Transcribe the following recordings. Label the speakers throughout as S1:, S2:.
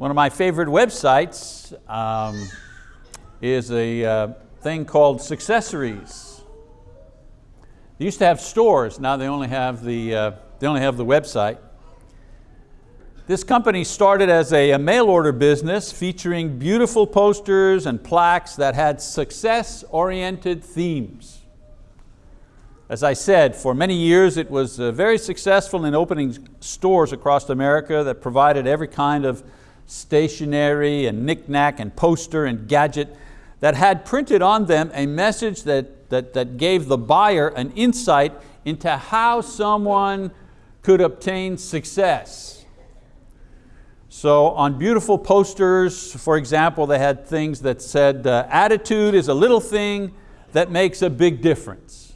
S1: One of my favorite websites um, is a uh, thing called Successories. They used to have stores, now they only have the, uh, they only have the website. This company started as a, a mail order business featuring beautiful posters and plaques that had success-oriented themes. As I said, for many years it was uh, very successful in opening stores across America that provided every kind of stationery and knickknack and poster and gadget that had printed on them a message that, that, that gave the buyer an insight into how someone could obtain success. So on beautiful posters, for example, they had things that said, uh, attitude is a little thing that makes a big difference.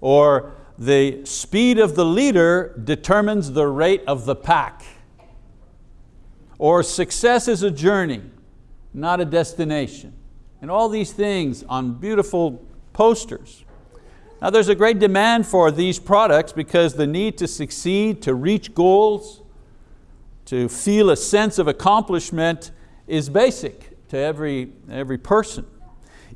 S1: Or the speed of the leader determines the rate of the pack. Or success is a journey, not a destination. And all these things on beautiful posters. Now there's a great demand for these products because the need to succeed, to reach goals, to feel a sense of accomplishment is basic to every, every person.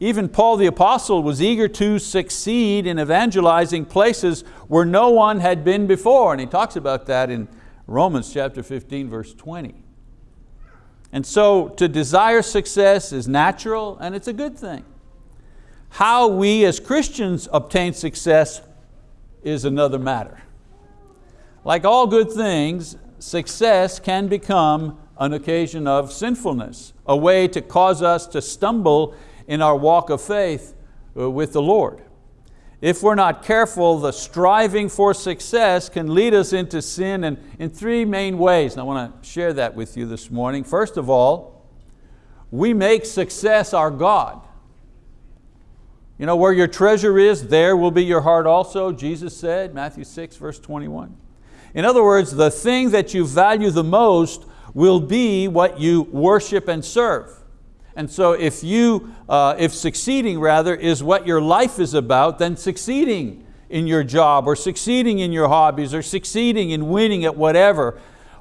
S1: Even Paul the apostle was eager to succeed in evangelizing places where no one had been before, and he talks about that in Romans chapter 15, verse 20. And so to desire success is natural and it's a good thing. How we as Christians obtain success is another matter. Like all good things, success can become an occasion of sinfulness, a way to cause us to stumble in our walk of faith uh, with the Lord. If we're not careful, the striving for success can lead us into sin in, in three main ways. And I want to share that with you this morning. First of all, we make success our God. You know, where your treasure is, there will be your heart also, Jesus said, Matthew 6, verse 21. In other words, the thing that you value the most will be what you worship and serve. And so if you, uh, if succeeding rather is what your life is about, then succeeding in your job or succeeding in your hobbies or succeeding in winning at whatever,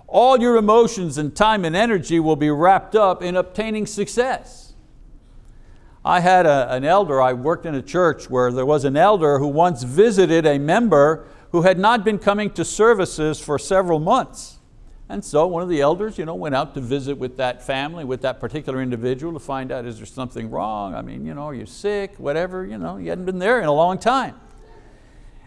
S1: all your emotions and time and energy will be wrapped up in obtaining success. I had a, an elder, I worked in a church where there was an elder who once visited a member who had not been coming to services for several months. And so one of the elders you know, went out to visit with that family, with that particular individual to find out is there something wrong? I mean, you know, are you sick, whatever, you know, he hadn't been there in a long time.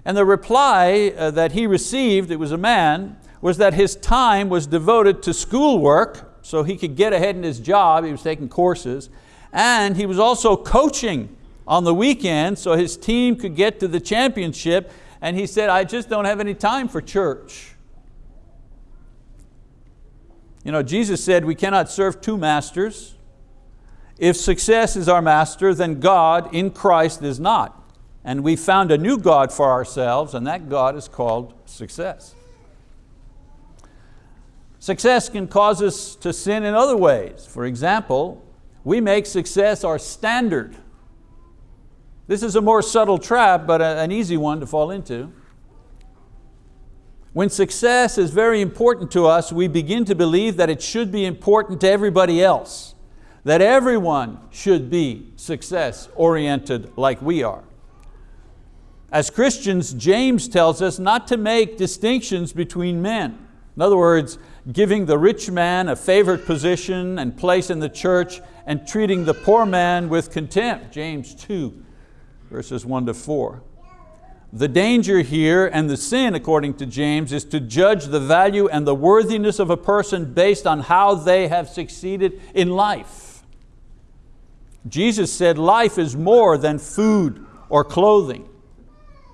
S1: And the reply uh, that he received, it was a man, was that his time was devoted to schoolwork so he could get ahead in his job, he was taking courses, and he was also coaching on the weekend so his team could get to the championship and he said, I just don't have any time for church. You know, Jesus said we cannot serve two masters. If success is our master, then God in Christ is not. And we found a new God for ourselves, and that God is called success. Success can cause us to sin in other ways. For example, we make success our standard. This is a more subtle trap, but an easy one to fall into. When success is very important to us, we begin to believe that it should be important to everybody else, that everyone should be success oriented like we are. As Christians, James tells us not to make distinctions between men. In other words, giving the rich man a favored position and place in the church and treating the poor man with contempt, James 2, verses one to four. The danger here and the sin, according to James, is to judge the value and the worthiness of a person based on how they have succeeded in life. Jesus said life is more than food or clothing.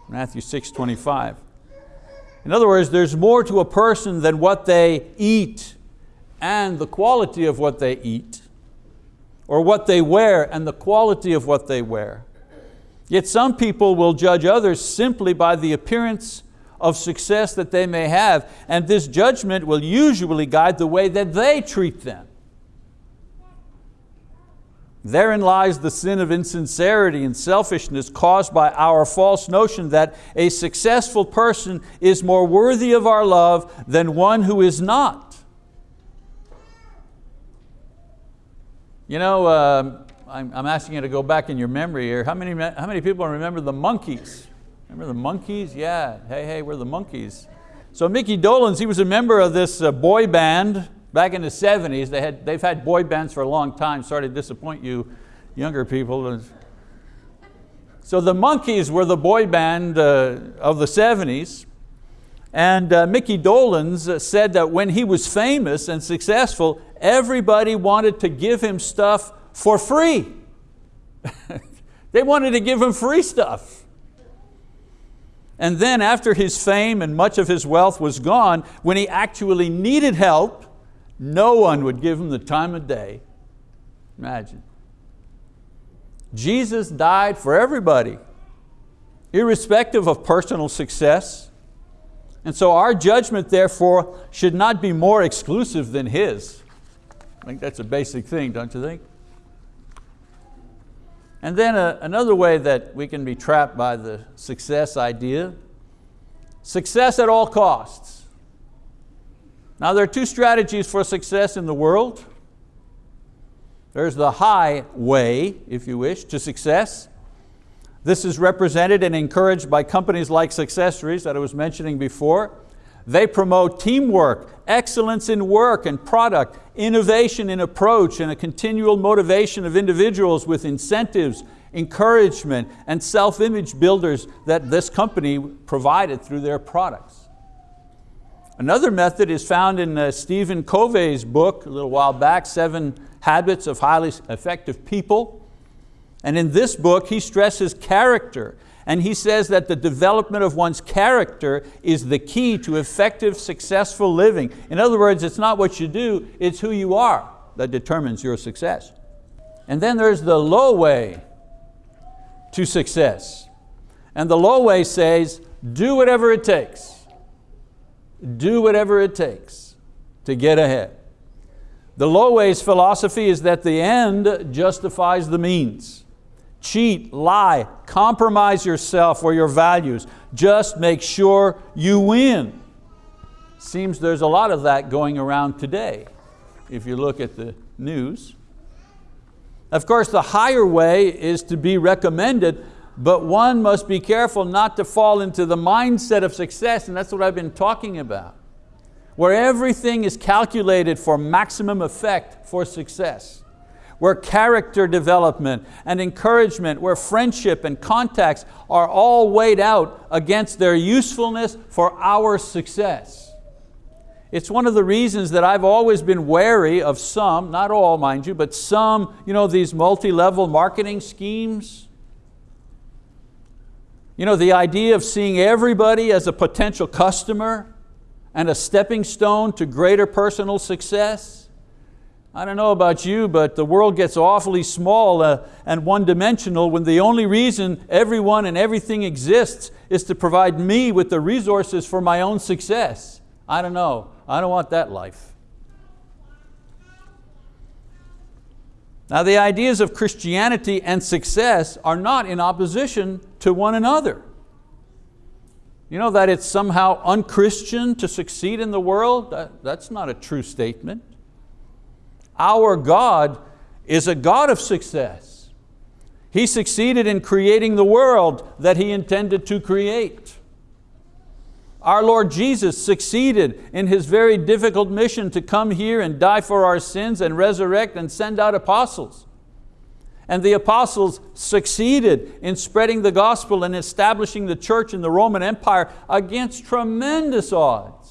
S1: Matthew 6, 25. In other words, there's more to a person than what they eat and the quality of what they eat, or what they wear and the quality of what they wear. Yet some people will judge others simply by the appearance of success that they may have, and this judgment will usually guide the way that they treat them. Therein lies the sin of insincerity and selfishness caused by our false notion that a successful person is more worthy of our love than one who is not. You know, uh, I'm, I'm, asking you to go back in your memory here. How many, how many people remember the Monkees? Remember the Monkees? Yeah, hey, hey, we're the Monkees. So Mickey Dolenz, he was a member of this uh, boy band back in the 70s. They had, they've had boy bands for a long time. Sorry to disappoint you younger people. So the Monkees were the boy band uh, of the 70s. And uh, Mickey Dolenz said that when he was famous and successful, everybody wanted to give him stuff for free. they wanted to give him free stuff. And then after his fame and much of his wealth was gone, when he actually needed help, no one would give him the time of day. Imagine. Jesus died for everybody, irrespective of personal success. And so our judgment, therefore, should not be more exclusive than His. I think that's a basic thing, don't you think? And then a, uh, another way that we can be trapped by the success idea, success at all costs. Now there are two strategies for success in the world. There's the high way, if you wish, to success. This is represented and encouraged by companies like Successories that I was mentioning before. They promote teamwork, excellence in work and product, innovation in approach, and a continual motivation of individuals with incentives, encouragement, and self-image builders that this company provided through their products. Another method is found in uh, Stephen Covey's book a little while back, Seven Habits of Highly Effective People. And in this book, he stresses character and he says that the development of one's character is the key to effective, successful living. In other words, it's not what you do, it's who you are that determines your success. And then there's the low way to success. And the low way says, do whatever it takes. Do whatever it takes to get ahead. The low way's philosophy is that the end justifies the means cheat, lie, compromise yourself or your values. Just make sure you win. Seems there's a lot of that going around today if you look at the news. Of course, the higher way is to be recommended, but one must be careful not to fall into the mindset of success, and that's what I've been talking about, where everything is calculated for maximum effect for success where character development and encouragement, where friendship and contacts are all weighed out against their usefulness for our success. It's one of the reasons that I've always been wary of some, not all mind you, but some, you know, these multi-level marketing schemes. You know, the idea of seeing everybody as a potential customer and a stepping stone to greater personal success. I don't know about you, but the world gets awfully small uh, and one-dimensional when the only reason everyone and everything exists is to provide me with the resources for my own success. I don't know, I don't want that life. Now the ideas of Christianity and success are not in opposition to one another. You know that it's somehow unchristian to succeed in the world? That, that's not a true statement. Our God is a God of success. He succeeded in creating the world that He intended to create. Our Lord Jesus succeeded in His very difficult mission to come here and die for our sins and resurrect and send out apostles. And the apostles succeeded in spreading the gospel and establishing the church in the Roman Empire against tremendous odds.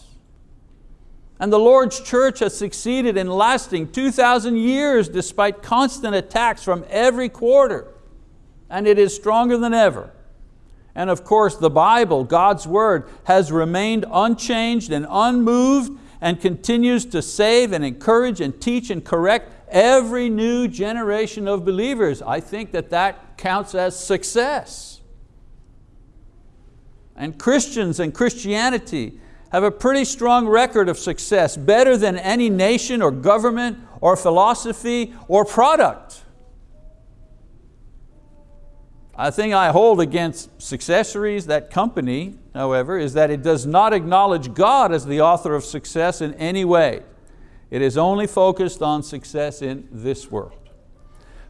S1: And the Lord's church has succeeded in lasting 2,000 years despite constant attacks from every quarter. And it is stronger than ever. And of course the Bible, God's word, has remained unchanged and unmoved and continues to save and encourage and teach and correct every new generation of believers. I think that that counts as success. And Christians and Christianity have a pretty strong record of success, better than any nation or government or philosophy or product. I think I hold against Successories, that company, however, is that it does not acknowledge God as the author of success in any way. It is only focused on success in this world.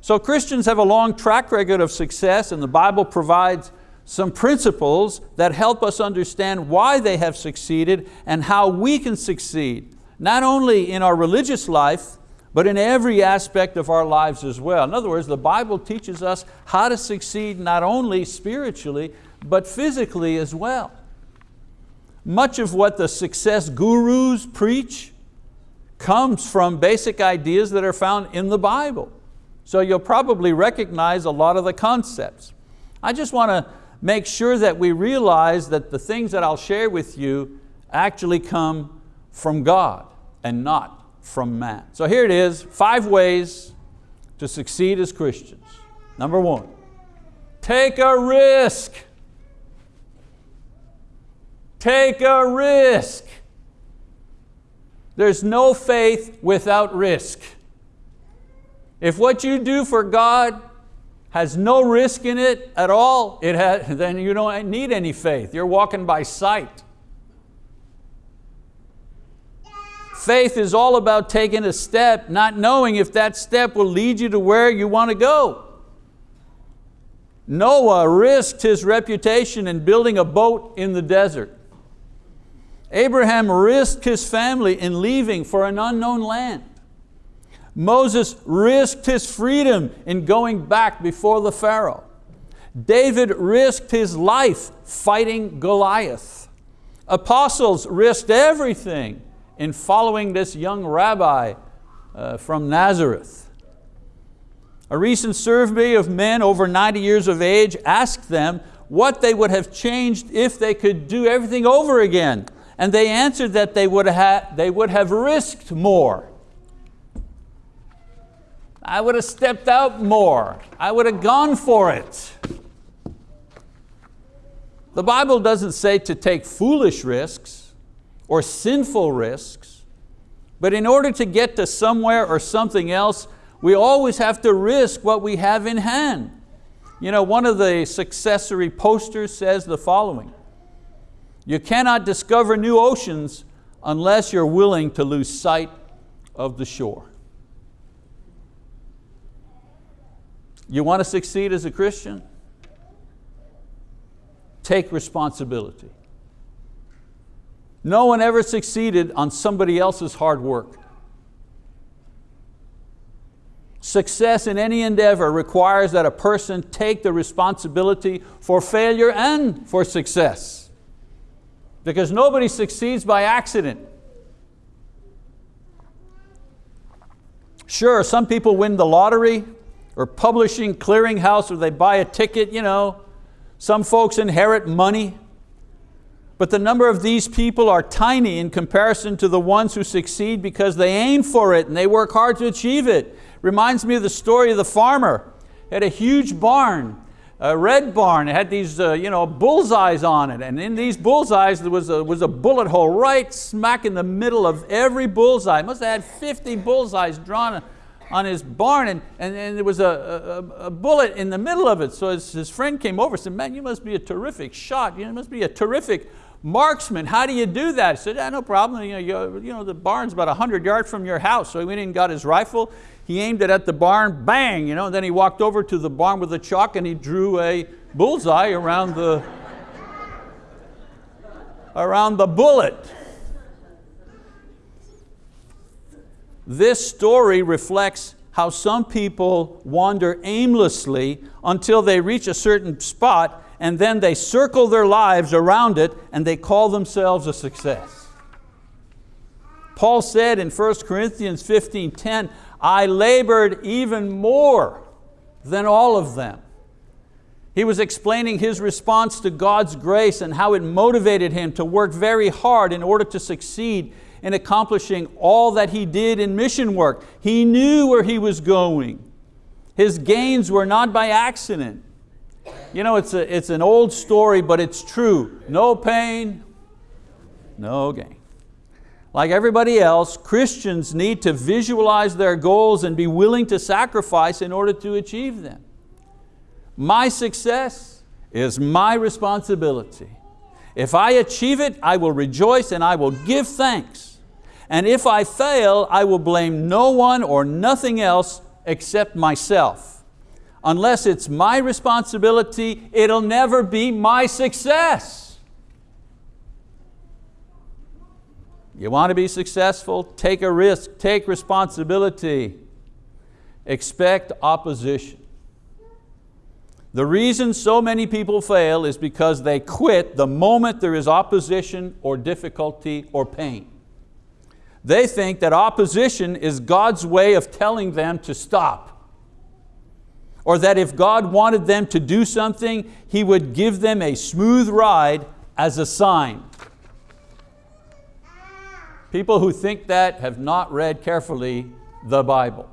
S1: So Christians have a long track record of success and the Bible provides some principles that help us understand why they have succeeded and how we can succeed, not only in our religious life, but in every aspect of our lives as well. In other words, the Bible teaches us how to succeed not only spiritually, but physically as well. Much of what the success gurus preach comes from basic ideas that are found in the Bible. So you'll probably recognize a lot of the concepts. I just want to make sure that we realize that the things that I'll share with you actually come from God and not from man. So here it is, five ways to succeed as Christians. Number one, take a risk. Take a risk. There's no faith without risk. If what you do for God has no risk in it at all, it has, then you don't need any faith. You're walking by sight. Faith is all about taking a step, not knowing if that step will lead you to where you want to go. Noah risked his reputation in building a boat in the desert. Abraham risked his family in leaving for an unknown land. Moses risked his freedom in going back before the Pharaoh. David risked his life fighting Goliath. Apostles risked everything in following this young rabbi uh, from Nazareth. A recent survey of men over 90 years of age asked them what they would have changed if they could do everything over again. And they answered that they would, they would have risked more. I would have stepped out more. I would have gone for it. The Bible doesn't say to take foolish risks or sinful risks, but in order to get to somewhere or something else, we always have to risk what we have in hand. You know, one of the successory posters says the following, you cannot discover new oceans unless you're willing to lose sight of the shore. You want to succeed as a Christian? Take responsibility. No one ever succeeded on somebody else's hard work. Success in any endeavor requires that a person take the responsibility for failure and for success. Because nobody succeeds by accident. Sure, some people win the lottery, or publishing clearinghouse or they buy a ticket, you know. Some folks inherit money. But the number of these people are tiny in comparison to the ones who succeed because they aim for it and they work hard to achieve it. Reminds me of the story of the farmer. He had a huge barn, a red barn. It had these uh, you know, bullseyes on it. And in these bullseyes there was a, was a bullet hole right smack in the middle of every bullseye. Must have had 50 bullseyes drawn on his barn and, and, and there was a, a, a, bullet in the middle of it. So his, his friend came over and said, man, you must be a terrific shot. You must be a terrific marksman. How do you do that? He said, yeah, no problem. You know, you, know, the barn's about 100 yards from your house. So he went and got his rifle. He aimed it at the barn, bang, you know, and then he walked over to the barn with a chalk and he drew a bullseye around the, around the bullet. This story reflects how some people wander aimlessly until they reach a certain spot and then they circle their lives around it and they call themselves a success. Paul said in 1 Corinthians 15:10, I labored even more than all of them. He was explaining his response to God's grace and how it motivated him to work very hard in order to succeed in accomplishing all that he did in mission work. He knew where he was going. His gains were not by accident. You know, it's, a, it's an old story, but it's true. No pain, no gain. Like everybody else, Christians need to visualize their goals and be willing to sacrifice in order to achieve them. My success is my responsibility. If I achieve it, I will rejoice and I will give thanks. And if I fail, I will blame no one or nothing else except myself. unless it's my responsibility, it'll never be my success. You want to be successful? Take a risk, take responsibility. Expect opposition. The reason so many people fail is because they quit the moment there is opposition or difficulty or pain. They think that opposition is God's way of telling them to stop. Or that if God wanted them to do something, He would give them a smooth ride as a sign. People who think that have not read carefully the Bible.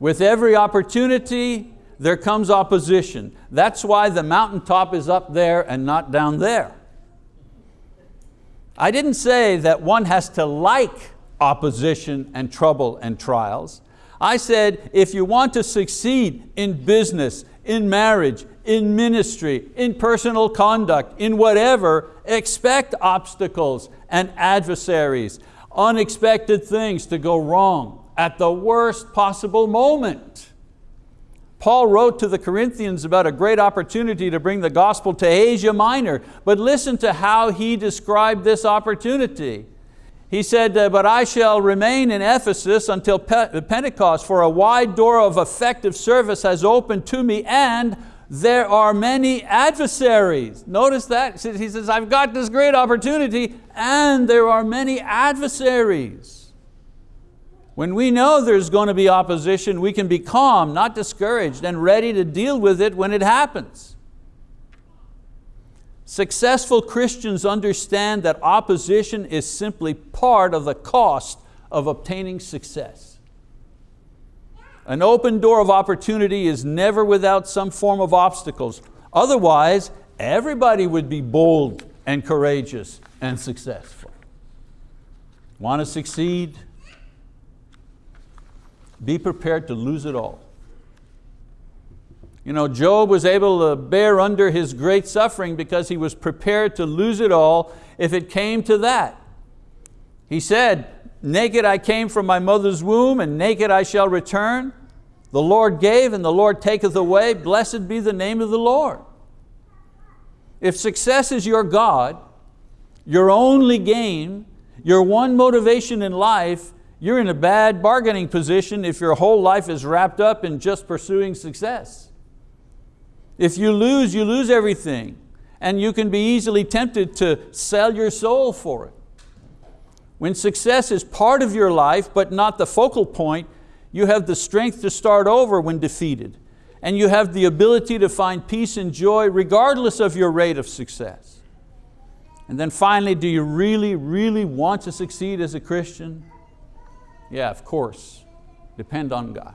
S1: With every opportunity, there comes opposition. That's why the mountaintop is up there and not down there. I didn't say that one has to like opposition and trouble and trials. I said if you want to succeed in business, in marriage, in ministry, in personal conduct, in whatever, expect obstacles and adversaries, unexpected things to go wrong at the worst possible moment. Paul wrote to the Corinthians about a great opportunity to bring the gospel to Asia Minor, but listen to how he described this opportunity. He said, uh, but I shall remain in Ephesus until Pentecost, for a wide door of effective service has opened to me and there are many adversaries. Notice that, he says, I've got this great opportunity and there are many adversaries. When we know there's going to be opposition, we can be calm, not discouraged, and ready to deal with it when it happens. Successful Christians understand that opposition is simply part of the cost of obtaining success. An open door of opportunity is never without some form of obstacles. Otherwise, everybody would be bold and courageous and successful. Want to succeed? Be prepared to lose it all. You know, Job was able to bear under his great suffering because he was prepared to lose it all if it came to that. He said, naked I came from my mother's womb and naked I shall return. The Lord gave and the Lord taketh away. Blessed be the name of the Lord. If success is your God, your only game, your one motivation in life, you're in a bad bargaining position if your whole life is wrapped up in just pursuing success. If you lose, you lose everything. And you can be easily tempted to sell your soul for it. When success is part of your life but not the focal point, you have the strength to start over when defeated. And you have the ability to find peace and joy regardless of your rate of success. And then finally, do you really, really want to succeed as a Christian? Yeah, of course. Depend on God.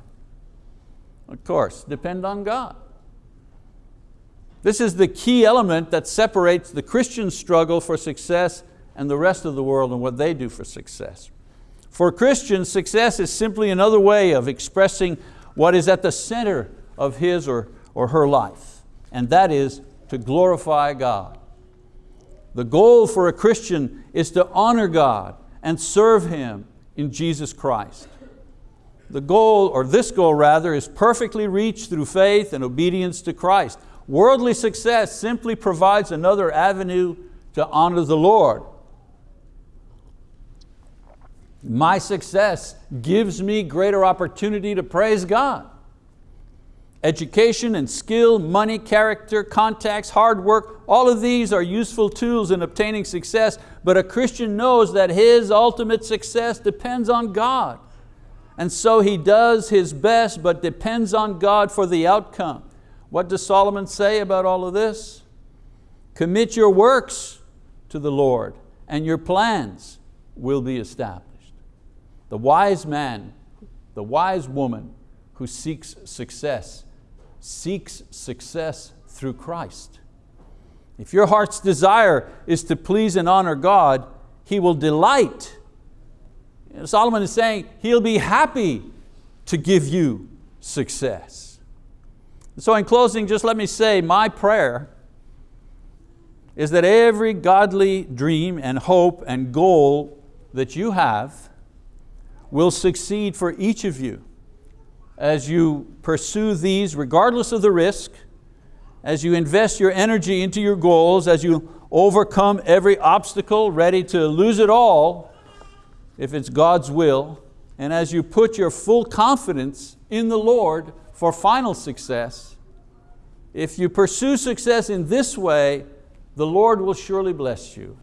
S1: Of course, depend on God. This is the key element that separates the Christian struggle for success and the rest of the world and what they do for success. For Christians, success is simply another way of expressing what is at the center of his or, or her life, and that is to glorify God. The goal for a Christian is to honor God and serve Him in Jesus Christ. The goal, or this goal rather, is perfectly reached through faith and obedience to Christ. Worldly success simply provides another avenue to honor the Lord. My success gives me greater opportunity to praise God. Education and skill, money, character, contacts, hard work, all of these are useful tools in obtaining success, but a Christian knows that his ultimate success depends on God. And so he does his best, but depends on God for the outcome. What does Solomon say about all of this? Commit your works to the Lord and your plans will be established. The wise man, the wise woman who seeks success seeks success through Christ. If your heart's desire is to please and honor God, He will delight. Solomon is saying He'll be happy to give you success. So in closing, just let me say my prayer is that every godly dream and hope and goal that you have will succeed for each of you as you pursue these, regardless of the risk, as you invest your energy into your goals, as you overcome every obstacle, ready to lose it all if it's God's will, and as you put your full confidence in the Lord for final success, if you pursue success in this way, the Lord will surely bless you.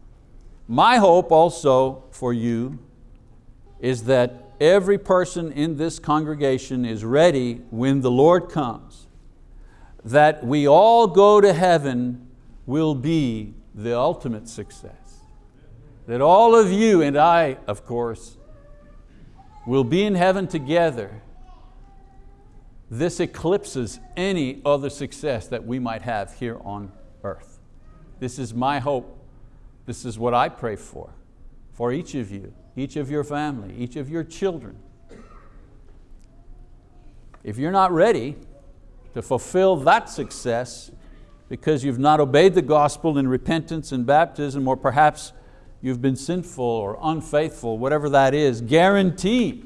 S1: My hope also for you is that every person in this congregation is ready when the Lord comes. That we all go to heaven will be the ultimate success. That all of you and I, of course, will be in heaven together. This eclipses any other success that we might have here on earth. This is my hope. This is what I pray for, for each of you, each of your family, each of your children. If you're not ready to fulfill that success because you've not obeyed the gospel in repentance and baptism, or perhaps you've been sinful or unfaithful, whatever that is, guarantee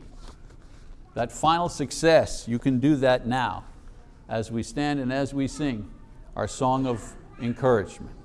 S1: that final success, you can do that now as we stand and as we sing our song of encouragement.